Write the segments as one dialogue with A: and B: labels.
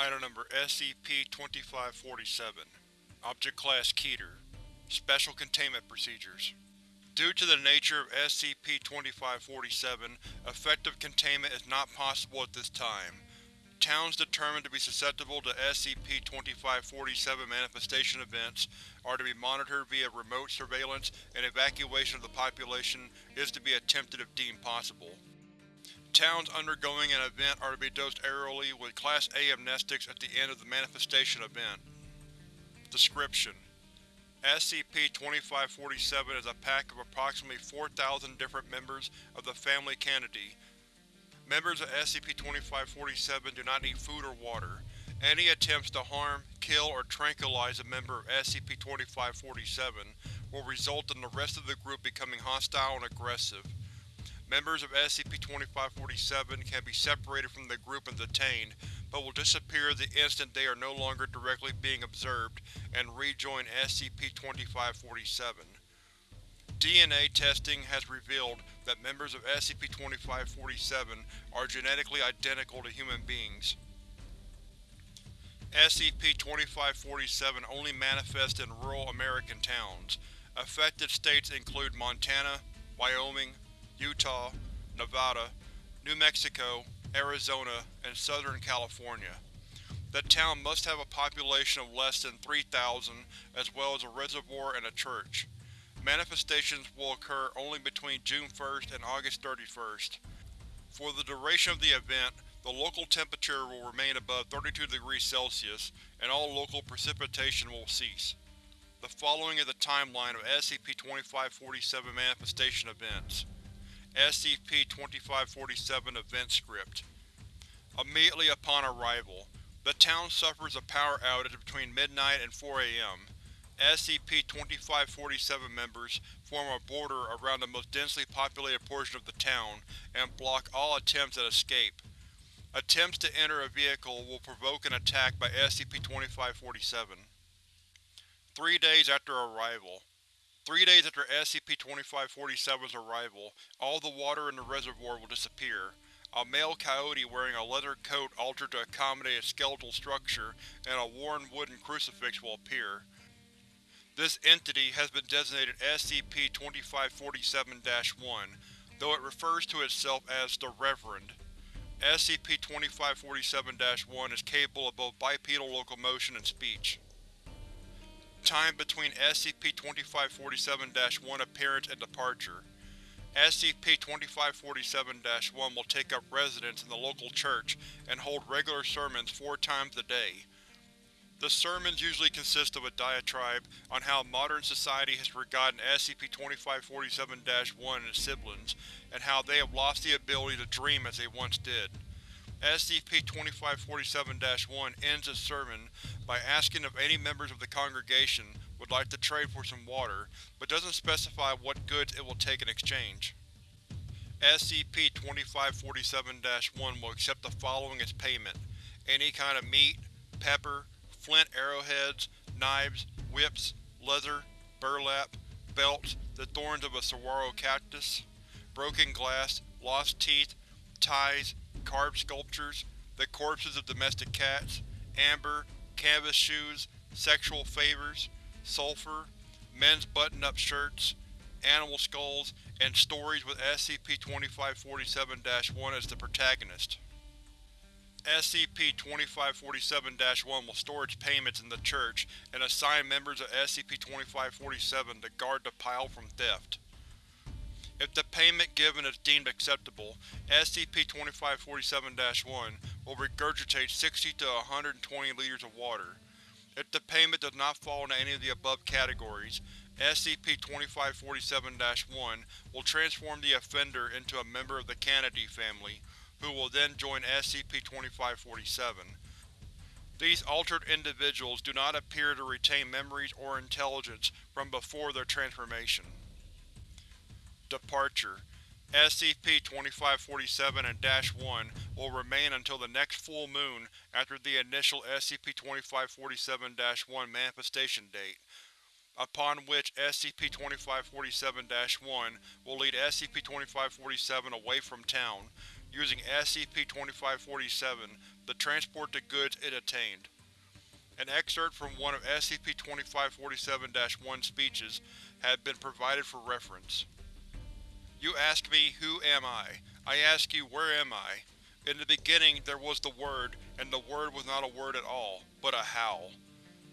A: Item Number SCP-2547 Object Class Keter Special Containment Procedures Due to the nature of SCP-2547, effective containment is not possible at this time. Towns determined to be susceptible to SCP-2547 manifestation events are to be monitored via remote surveillance and evacuation of the population is to be attempted if deemed possible. Towns undergoing an event are to be dosed aerially with Class A amnestics at the end of the manifestation event. Description: SCP-2547 is a pack of approximately 4,000 different members of the family Canidae. Members of SCP-2547 do not need food or water. Any attempts to harm, kill, or tranquilize a member of SCP-2547 will result in the rest of the group becoming hostile and aggressive. Members of SCP-2547 can be separated from the group and detained, but will disappear the instant they are no longer directly being observed and rejoin SCP-2547. DNA testing has revealed that members of SCP-2547 are genetically identical to human beings. SCP-2547 only manifests in rural American towns. Affected states include Montana, Wyoming, Utah, Nevada, New Mexico, Arizona, and Southern California. The town must have a population of less than 3,000 as well as a reservoir and a church. Manifestations will occur only between June 1st and August 31st. For the duration of the event, the local temperature will remain above 32 degrees Celsius, and all local precipitation will cease. The following is a timeline of SCP-2547 manifestation events. SCP-2547 Event Script Immediately upon arrival, the town suffers a power outage between midnight and 4 am. SCP-2547 members form a border around the most densely populated portion of the town and block all attempts at escape. Attempts to enter a vehicle will provoke an attack by SCP-2547. Three days after arrival, Three days after SCP-2547's arrival, all the water in the reservoir will disappear. A male coyote wearing a leather coat altered to accommodate its skeletal structure and a worn wooden crucifix will appear. This entity has been designated SCP-2547-1, though it refers to itself as the Reverend. SCP-2547-1 is capable of both bipedal locomotion and speech. Time between SCP-2547-1 appearance and departure SCP-2547-1 will take up residence in the local church and hold regular sermons four times a day. The sermons usually consist of a diatribe on how modern society has forgotten SCP-2547-1 and its siblings, and how they have lost the ability to dream as they once did. SCP-2547-1 ends its sermon by asking if any members of the congregation would like to trade for some water, but doesn't specify what goods it will take in exchange. SCP-2547-1 will accept the following as payment. Any kind of meat, pepper, flint arrowheads, knives, whips, leather, burlap, belts, the thorns of a saguaro cactus, broken glass, lost teeth, ties, carved sculptures, the corpses of domestic cats, amber, canvas shoes, sexual favors, sulfur, men's button-up shirts, animal skulls, and stories with SCP-2547-1 as the protagonist. SCP-2547-1 will store its payments in the church and assign members of SCP-2547 to guard the pile from theft. If the payment given is deemed acceptable, SCP-2547-1 will regurgitate 60 to 120 liters of water. If the payment does not fall into any of the above categories, SCP-2547-1 will transform the offender into a member of the Canidae family, who will then join SCP-2547. These altered individuals do not appear to retain memories or intelligence from before their transformation. Departure SCP-2547 and Dash-1 will remain until the next full moon after the initial SCP-2547-1 manifestation date, upon which SCP-2547-1 will lead SCP-2547 away from town, using SCP-2547 to transport the goods it attained. An excerpt from one of SCP-2547-1's speeches had been provided for reference. You ask me, who am I? I ask you, where am I? In the beginning there was the Word, and the Word was not a word at all, but a howl.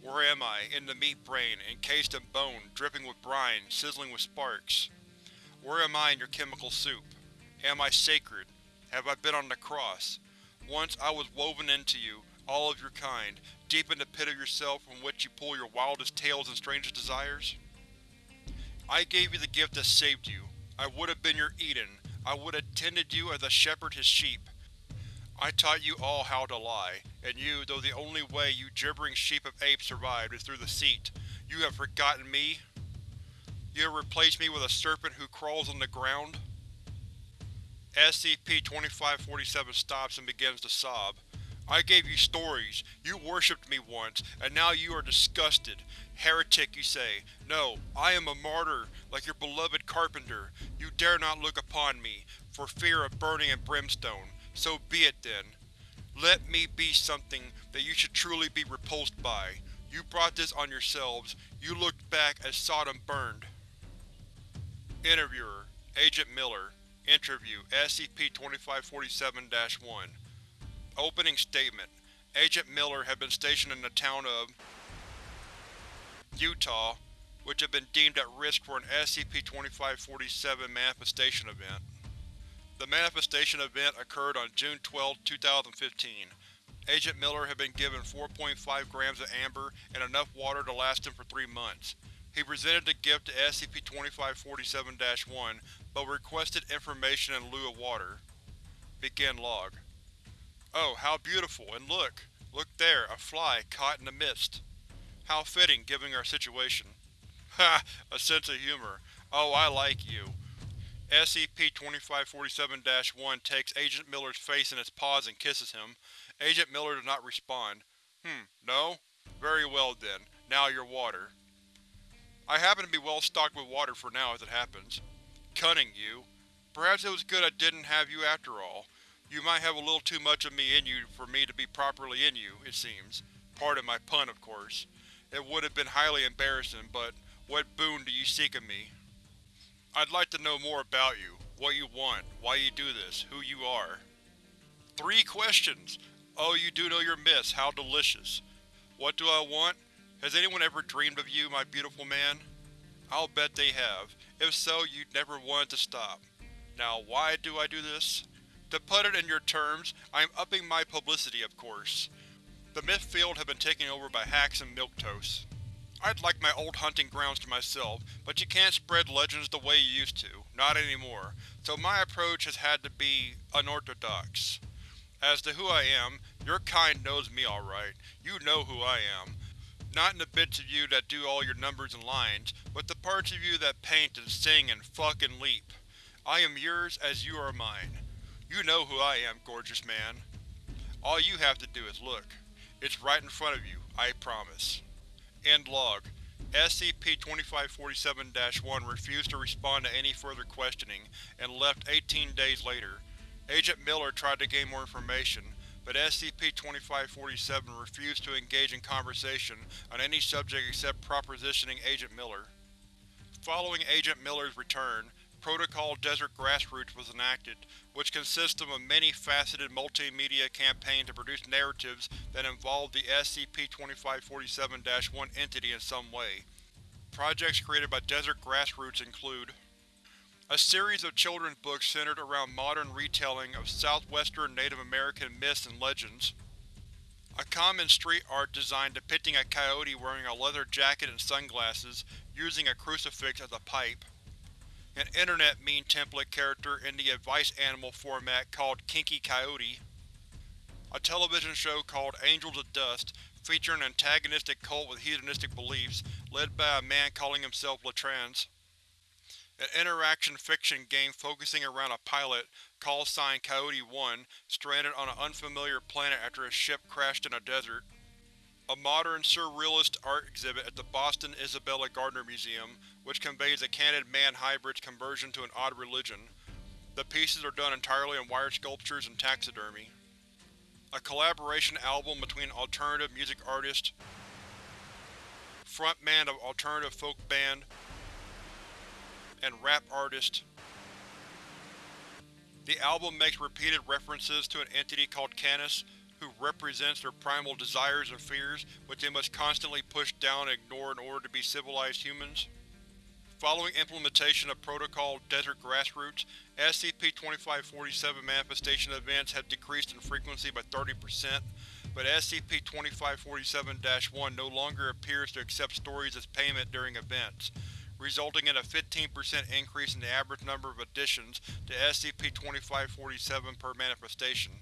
A: Where am I? In the meat brain, encased in bone, dripping with brine, sizzling with sparks. Where am I in your chemical soup? Am I sacred? Have I been on the cross? Once I was woven into you, all of your kind, deep in the pit of yourself from which you pull your wildest tales and strangest desires? I gave you the gift that saved you. I would have been your Eden. I would have tended you as a shepherd his sheep. I taught you all how to lie, and you, though the only way you gibbering sheep of apes survived is through the seat, you have forgotten me? You have replaced me with a serpent who crawls on the ground? SCP-2547 stops and begins to sob. I gave you stories, you worshipped me once, and now you are disgusted. Heretic, you say. No, I am a martyr, like your beloved Carpenter. You dare not look upon me, for fear of burning and brimstone. So be it then. Let me be something that you should truly be repulsed by. You brought this on yourselves. You looked back as Sodom burned. Interviewer Agent Miller Interview SCP-2547-1 Opening Statement Agent Miller had been stationed in the town of Utah, which had been deemed at risk for an SCP-2547 manifestation event. The manifestation event occurred on June 12, 2015. Agent Miller had been given 4.5 grams of amber and enough water to last him for three months. He presented the gift to SCP-2547-1, but requested information in lieu of water. Begin log. Oh, how beautiful, and look! Look there, a fly caught in the mist. How fitting, given our situation. Ha! A sense of humor. Oh, I like you. SCP-2547-1 takes Agent Miller's face in its paws and kisses him. Agent Miller does not respond. Hmm, no? Very well then. Now your water. I happen to be well stocked with water for now as it happens. Cunning, you. Perhaps it was good I didn't have you after all. You might have a little too much of me in you for me to be properly in you, it seems. Pardon my pun, of course. It would have been highly embarrassing, but what boon do you seek of me? I'd like to know more about you, what you want, why you do this, who you are. Three questions! Oh, you do know your miss, how delicious. What do I want? Has anyone ever dreamed of you, my beautiful man? I'll bet they have. If so, you'd never wanted to stop. Now, why do I do this? To put it in your terms, I am upping my publicity, of course. The myth field has been taken over by hacks and milquetoast. I'd like my old hunting grounds to myself, but you can't spread legends the way you used to. Not anymore. So my approach has had to be unorthodox. As to who I am, your kind knows me alright. You know who I am. Not in the bits of you that do all your numbers and lines, but the parts of you that paint and sing and fuck and leap. I am yours as you are mine. You know who I am, gorgeous man. All you have to do is look. It's right in front of you, I promise. End log. SCP-2547-1 refused to respond to any further questioning, and left 18 days later. Agent Miller tried to gain more information, but SCP-2547 refused to engage in conversation on any subject except propositioning Agent Miller. Following Agent Miller's return, Protocol Desert Grassroots was enacted, which consists of a many-faceted multimedia campaign to produce narratives that involve the SCP-2547-1 entity in some way. Projects created by Desert Grassroots include a series of children's books centered around modern retelling of southwestern Native American myths and legends, a common street art design depicting a coyote wearing a leather jacket and sunglasses, using a crucifix as a pipe, an internet meme template character in the advice animal format called Kinky Coyote, a television show called Angels of Dust featuring an antagonistic cult with hedonistic beliefs, led by a man calling himself Latrans, an interaction fiction game focusing around a pilot, call sign Coyote-1, stranded on an unfamiliar planet after his ship crashed in a desert, a modern surrealist art exhibit at the Boston Isabella Gardner Museum, which conveys a canid man hybrid's conversion to an odd religion. The pieces are done entirely in wire sculptures and taxidermy. A collaboration album between alternative music artist, frontman of alternative folk band, and rap artist. The album makes repeated references to an entity called Canis, who represents their primal desires and fears, which they must constantly push down and ignore in order to be civilized humans. Following implementation of Protocol Desert Grassroots, SCP-2547 manifestation events have decreased in frequency by 30%, but SCP-2547-1 no longer appears to accept stories as payment during events, resulting in a 15% increase in the average number of additions to SCP-2547 per manifestation.